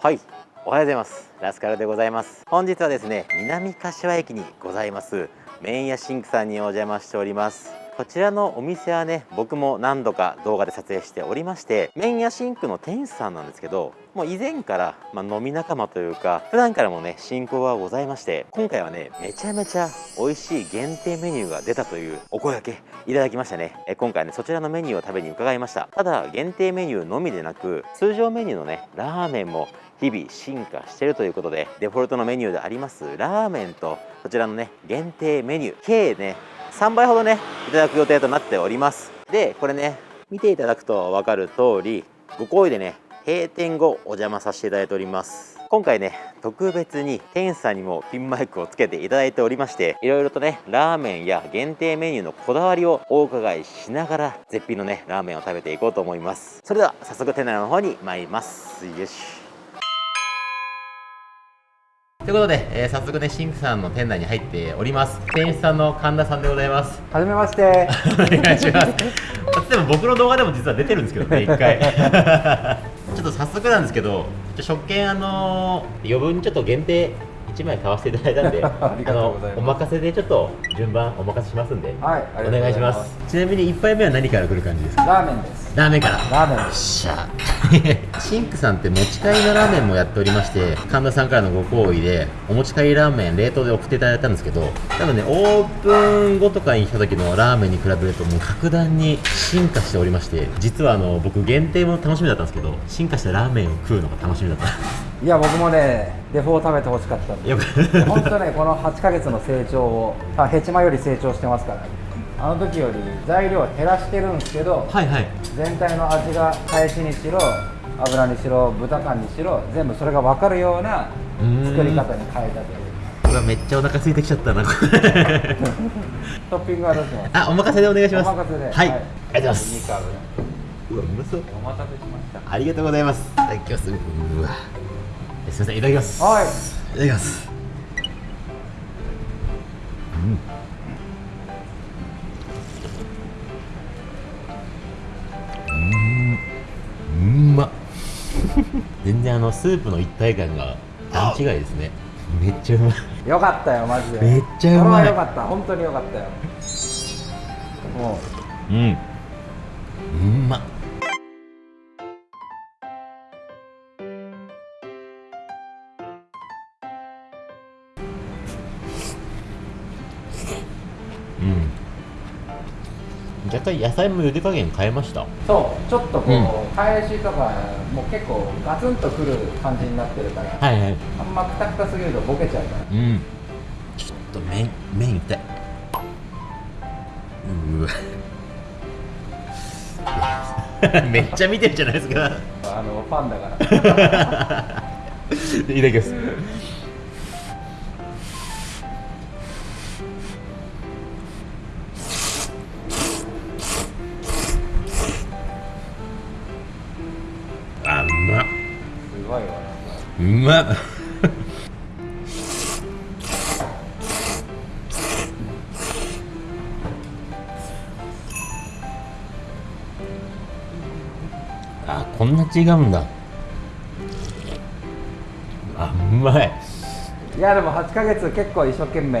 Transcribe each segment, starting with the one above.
はい。おはようございます。ラスカルでございます。本日はですね南柏駅にございます麺屋シンクさんにお邪魔しております。こちらのお店はね僕も何度か動画で撮影しておりまして麺屋シンクの店主さんなんですけどもう以前から、まあ、飲み仲間というか普段からもね親交がございまして今回はねめちゃめちゃ美味しい限定メニューが出たというお声掛けいただきましたね。え今回ねそちらのメニューを食べに伺いました。ただ限定メニューのみでなく通常メニューのねラーメンも日々進化してるということでデフォルトのメニューでありますラーメンとこちらのね限定メニュー計ね3倍ほどねいただく予定となっております。でこれね見ていただくと分かる通りご好意でね閉店後お邪魔させていただいております。今回ね特別に店主さんにもピンマイクをつけていただいておりましていろいろとねラーメンや限定メニューのこだわりをお伺いしながら絶品のねラーメンを食べていこうと思います。それでは早速店内の方に参ります。よし。ということで、えー、早速ね、シンクさんの店内に入っております。店主さんの神田さんでございます。はじめまして。お願いします。でも僕の動画でも実は出てるんですけどね、一回。ちょっと早速なんですけど、食券あのー、余分ちょっと限定1枚買わせていただいたんで あのお任せでちょっと順番お任せしますんで、はい、お願いします。ちなみに1杯目は何から来る感じですか？ラーメンです。ラーメンから。ラーメンです。しゃ。シンクさんって持ち帰りのラーメンもやっておりまして神田さんからのご好意でお持ち帰りラーメン冷凍で送っていただいたんですけど多分ねオープン後とかに来た時のラーメンに比べるともう格段に進化しておりまして実はあの僕限定も楽しみだったんですけど進化したラーメンを食うのが楽しみだったいや僕もねデフォを食べてほしかったんで本当ねこの8か月の成長をヘチマより成長してますから。あの時より材料を減らしてるんですけど、はいはい、全体の味が返しにしろ油にしろ豚缶にしろ全部それが分かるような作り方に変えたという。うわめっちゃお腹空いてきちゃったな トッピングはどうします？あお任せでお願いします。お任せで。はい、はい、ありがとうございます。うわうまそう。お待たせしました。ありがとうございます。いただきます。うわすみませんいただきます。はい。いただきます。うん。うん。ま。全然あのスープの一体感が段違いですね。めっちゃうま。いよかったよマジで。めっちゃうまい。よかった。本当によかったよ。もう。うん若干野菜も茹で加減変えました。そうちょっとこう、うん、返しとかもう結構ガツンとくる感じになってるから、はいはい、あんまくたくたすぎるとボケちゃうから。うん。ちょっと麺麺痛いうわ。めっちゃ見てるじゃないですか。あのファンだから。いただきますまっあこんな違うんだ。あうまい。いやでも8か月結構一生懸命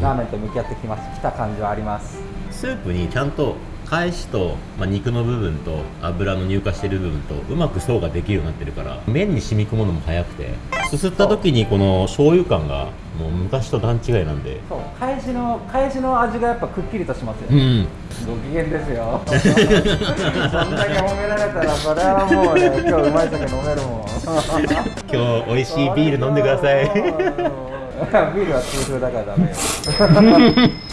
ラーメンと向き合ってきまし、うん、た感じはあります。スープにちゃんと返しと、まあ、肉の部分と油の乳化してる部分とうまく層ができるようになってるから麺に染み込むのも早くてすすった時にこの醤油感がもう昔と段違いなんで。そう返しの返しの味がやっぱくっきりとしますよね、うん、ご機嫌ですよ。そんだけ褒められたらそれはもうね今日うまい酒飲めるもん。今日美味しいビール飲んでください。ビールは通風だからダメよ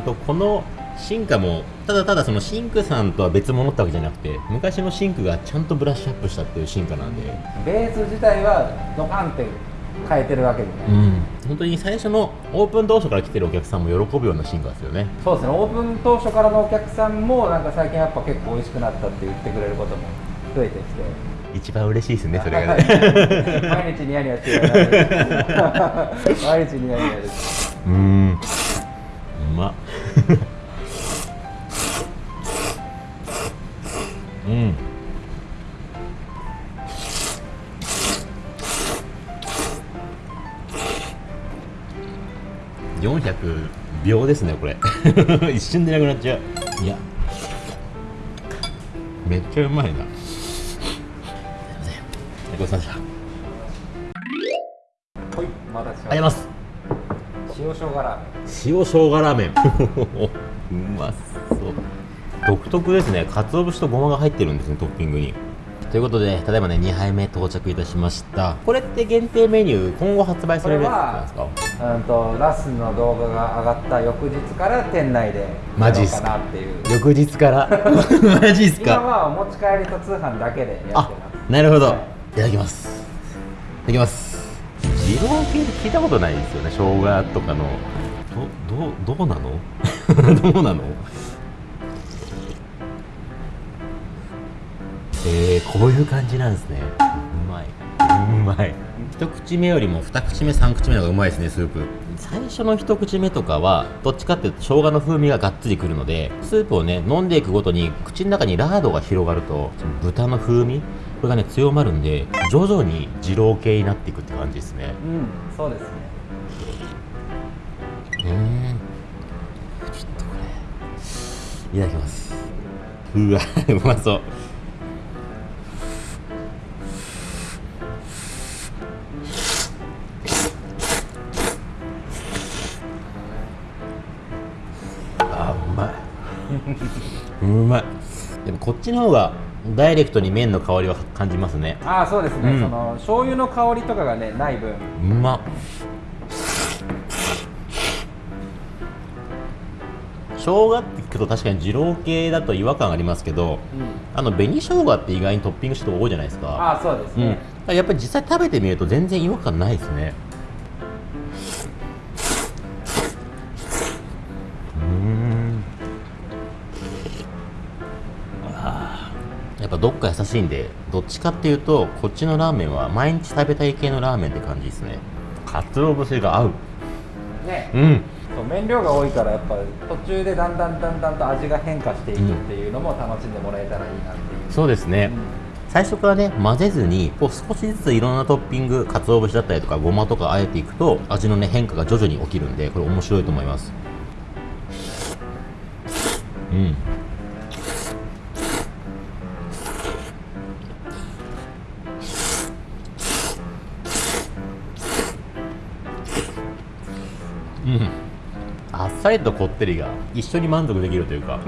本当この進化もただただそのシンクさんとは別物ってわけじゃなくて昔のシンクがちゃんとブラッシュアップしたっていう進化なんで。ベース自体はドカンって変えてるわけで。ね、うん、本当に最初のオープン当初から来てるお客さんも喜ぶような進化ですよね。そうですね。オープン当初からのお客さんもなんか最近やっぱ結構美味しくなったって言ってくれることも増えてきて。一番嬉しいですねそれがね。毎日ニヤニヤしてる。毎日ニヤニヤです。うん。うまうん。400秒ですねこれ。一瞬でなくなっちゃう。いや。めっちゃうまいな。ごちそうさまでしたはいまたありがとう。ございます。塩生姜ラーメン。塩生姜ラーメンうまそう。独特ですね。鰹節とごまが入ってるんですねトッピングに。ということでただいまね2杯目到着いたしました。これって限定メニュー今後発売されるやつなんですか？うんとラスの動画が上がった翌日から店内でマジっすか？っていう。翌日から？マジっすか？今はお持ち帰りと通販だけでやってあます。なるほど、はい。い、ただきます。いただきます。二郎系って聞いたことないですよね生姜とかのどどどうなの？どうなの？えー、こういう感じなんですね。うまい。うまい。一口目よりも二口目三口目の方がうまいですねスープ。最初の一口目とかはどっちかっていうと生姜の風味ががっつりくるのでスープをね飲んでいくごとに口の中にラードが広がるとその豚の風味？これがね強まるんで徐々に二郎系になっていくって感じですね。うんそうですねうーんちょっとこれいただきます。うわうまそうあうまいうまいでもこっちの方がダイレクトに麺の香りは感じます。ねああそうです。ね、うんその醤油の香りとかがねない分うまっ生姜って聞くと確かに二郎系だと違和感ありますけどあの紅生姜って意外にトッピングして多いじゃないですか。ああそうですうん。ね、やっぱり実際食べてみると全然違和感ないですね。うーん。やっぱどっか優しいんでどっちかっていうとこっちのラーメンは毎日食べたい系のラーメンって感じですね。かつお節が合う。ねうんと麺量が多いからやっぱ途中でだんだんだんだんと味が変化していくっていうのも楽しんでもらえたらいいなっていう、そうですね、最初からね混ぜずにこう少しずついろんなトッピング鰹節だったりとかごまとかあえていくと味のね変化が徐々に起きるんでこれ面白いと思います。うん。さりとこってりが一緒に満足できるというか。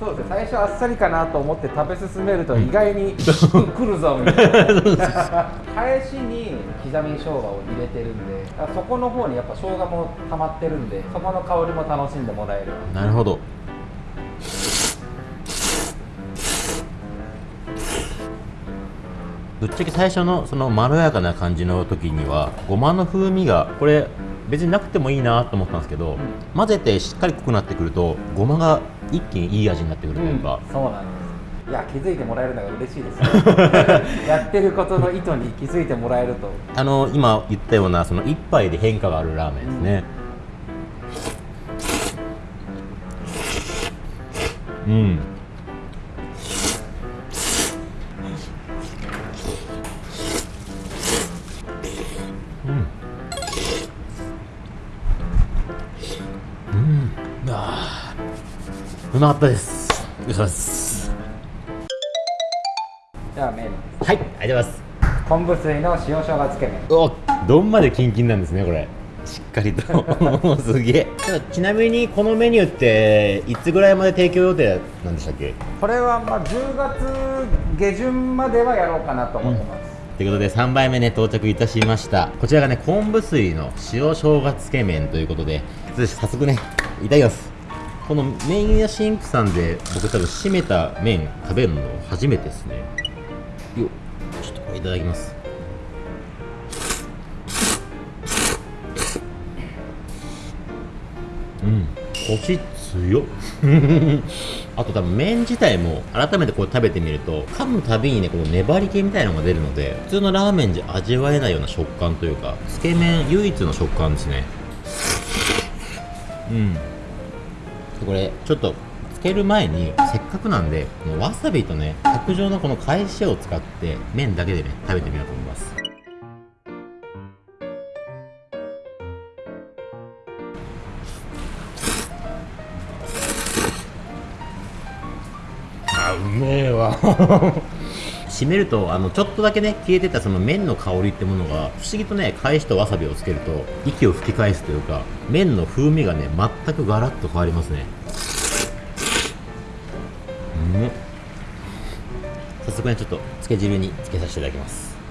そうですね最初あっさりかなと思って食べ進めると意外にくるぞみたいな。返しに刻み生姜を入れてるんであそこの方にやっぱ生姜も溜まってるんでそこの香りも楽しんでもらえる。なるほど。ぶっちゃけ最初のそのまろやかな感じの時にはごまの風味がこれ別になくてもいいなと思ったんですけど、混ぜてしっかり濃くなってくるとごまが一気にいい味になってくるというか、そうなんです。いや気づいてもらえるのが嬉しいです やってることの意図に気づいてもらえると。あの今言ったようなその一杯で変化があるラーメンですね。うん、うんまかったですよろしくお願いします。じゃあ麺はい。ありがとうございます。昆布水の塩生姜つけ麺。お丼までキンキンなんですねこれ。しっかりと。すげえちなみにこのメニューっていつぐらいまで提供予定なんでしたっけ？これはまあ10月下旬まではやろうかなと思ってます、ということで3杯目ね到着いたしました。こちらがね昆布水の塩生姜つけ麺ということで早速ねいただきますこの麺屋シンクさんで僕多分締めた麺食べるの初めてですね。よちょっとこれいただきます。うんコシ強っ あと多分麺自体も改めてこう食べてみると噛むたびにねこの粘り気みたいなのが出るので普通のラーメンじゃ味わえないような食感というかつけ麺唯一の食感ですね。うん。これちょっとつける前にせっかくなんでこのわさびとね卓上のこの返しを使って麺だけでね食べてみようと思います。あうめえわ。締めるとあのちょっとだけね消えてたその麺の香りってものが不思議とね返しとわさびをつけると息を吹き返すというか麺の風味がね全くガラッと変わりますね。うん。早速ねちょっとつけ汁につけさせていただきます。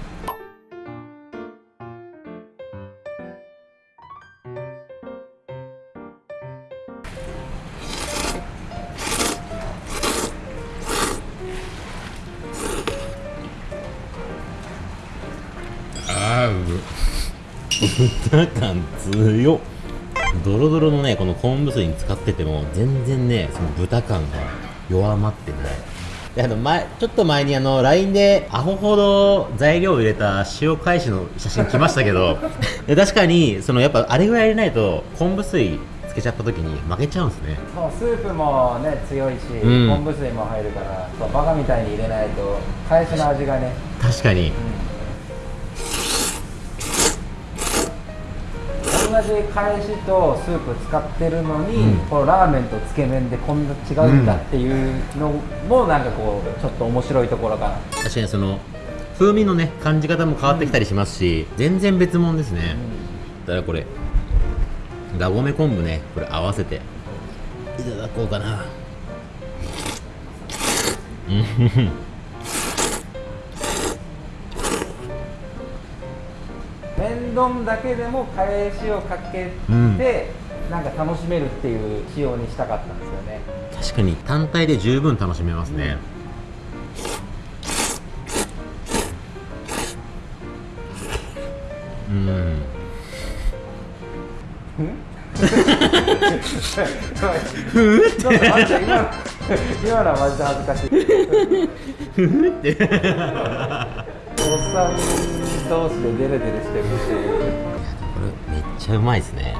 う 豚感強っドロドロのねこの昆布水に使ってても全然ねその豚感が弱まってない。であの前ちょっと前にあの LINE でアホほど材料を入れた塩返しの写真来ましたけど で確かにそのやっぱあれぐらい入れないと昆布水つけちゃった時に負けちゃうんですね。そうスープもね強いし、うん。昆布水も入るからそうバカみたいに入れないと返しの味がね、確かに。うんじ返しとスープ使ってるのに、うん。このラーメンとつけ麺でこんな違うんだっていうのもなんかこうちょっと面白いところかな、確かにその風味のね感じ方も変わってきたりしますし、全然別物ですね、だからこれがごめ昆布ねこれ合わせていただこうかな。うん麺丼だけでも返しをかけて、うん。なんか楽しめるっていう仕様にしたかったんですよね。確かに単体で十分楽しめますね、うん。ちょっと待って今の今のはマジで恥ずかしい。おっさんソースでデレデレしてるっていうこれ？めっちゃうまいですね。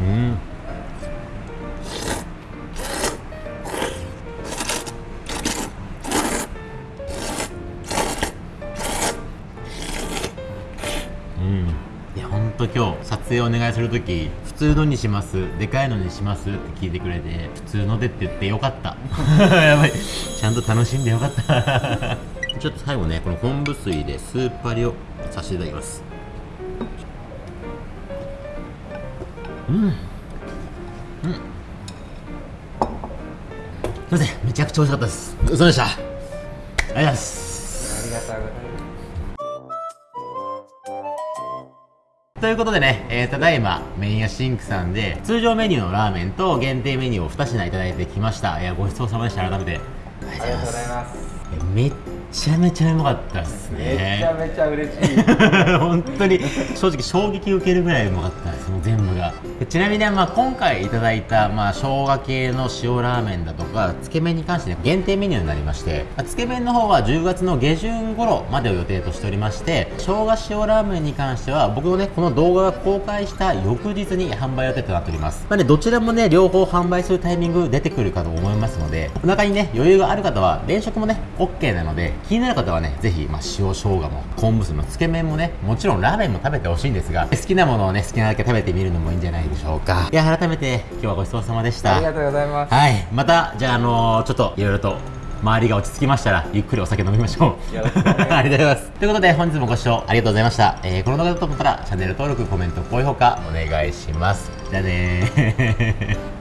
うん。影お願いするとき普通のにしますでかいのにしますって聞いてくれて普通のでって言ってよかった。やばい。ちゃんと楽しんでよかった。ちょっと最後ねこの昆布水でスープ割りをさせていただきます。うん。うん。すいません。めちゃくちゃ美味しかったです。ごちそうさまでした。ありがとうございますありがとうございますということでね、えー、ただいま、麺屋シンクさんで、通常メニューのラーメンと限定メニューを2品いただいてきました。いや、ごちそうさまでした。改めて。ありがとうございす。ますめっちゃめちゃうまかったですめちゃね。めちゃ嬉しい。本当に正直衝撃受けるぐらいうまかったですもう全部が。でちなみに、まあ、今回いただいた、まあ、生姜系の塩ラーメンだとかつけ麺に関して、ね、限定メニューになりましてまあつけ麺の方は10月の下旬頃までを予定としておりまして生姜塩ラーメンに関しては僕のねこの動画が公開した翌日に販売予定となっております。まあねどちらもね両方販売するタイミング出てくるかと思いますのでお腹にね余裕がある方は連食もね OK なので気になる方はねぜひ、まあ、塩生姜も昆布水のつけ麺もねもちろんラーメンも食べてほしいんですが好きなものをね好きなだけ食べてみるのもいいんじゃないでしょうか。いや改めて今日はごちそうさまでした。ありがとうございます。はい。またじゃああのーちょっといろいろと周りが落ち着きましたらゆっくりお酒飲みましょう。ありがとうございます。ということで本日もご視聴ありがとうございました、えーこの動画だと思ったらチャンネル登録コメント高評価お願いします。じゃあねー